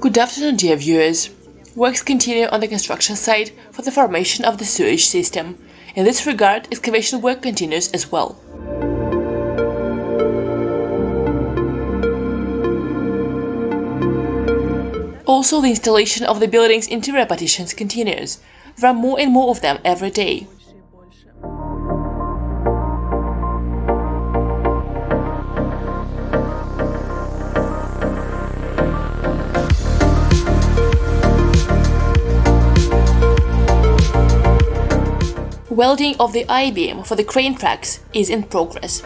Good afternoon, dear viewers. Works continue on the construction site for the formation of the sewage system. In this regard, excavation work continues as well. Also, the installation of the building's interior partitions continues. There are more and more of them every day. Welding of the I-beam for the crane tracks is in progress.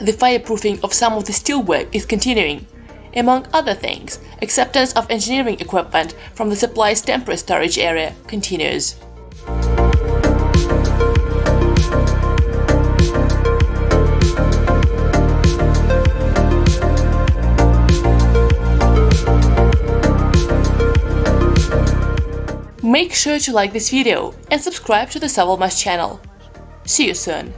The fireproofing of some of the steelwork is continuing. Among other things, acceptance of engineering equipment from the supply's temporary storage area continues. Make sure to like this video and subscribe to the Savalmash channel. See you soon!